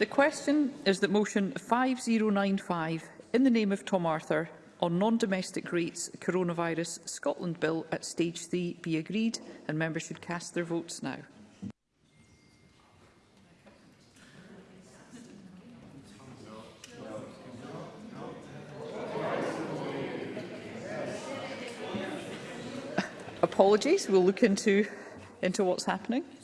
The question is that motion 5095 in the name of Tom Arthur on non-domestic rates coronavirus Scotland Bill at stage 3 be agreed and members should cast their votes now. Apologies, we'll look into, into what's happening.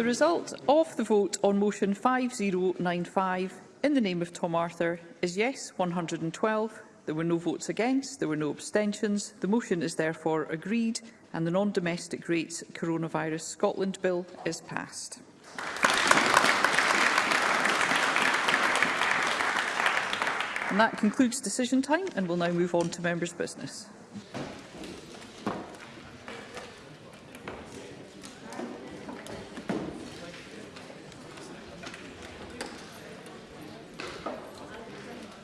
The result of the vote on motion 5095 in the name of Tom Arthur is yes 112. There were no votes against, there were no abstentions. The motion is therefore agreed and the non-domestic rates coronavirus Scotland bill is passed. And that concludes decision time and we'll now move on to members' business.